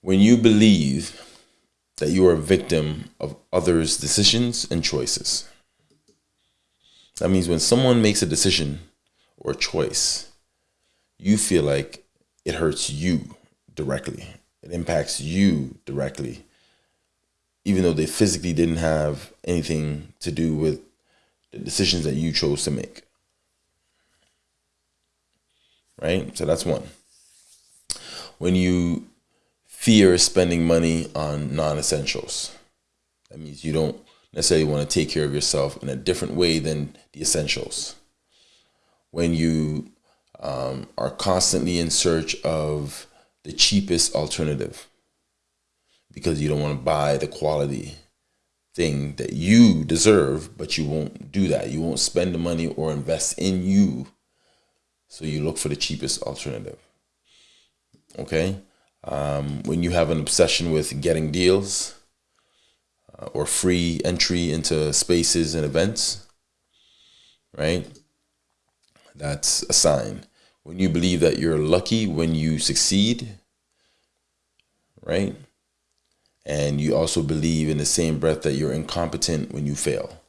when you believe that you are a victim of others' decisions and choices. That means when someone makes a decision or a choice, you feel like it hurts you directly. It impacts you directly, even though they physically didn't have anything to do with the decisions that you chose to make. Right? So that's one. When you fear is spending money on non essentials, that means you don't necessarily want to take care of yourself in a different way than the essentials. When you um, are constantly in search of the cheapest alternative because you don't want to buy the quality thing that you deserve, but you won't do that. You won't spend the money or invest in you. So you look for the cheapest alternative. Okay? Um, when you have an obsession with getting deals uh, or free entry into spaces and events, right? That's a sign. When you believe that you're lucky when you succeed, right? And you also believe in the same breath that you're incompetent when you fail.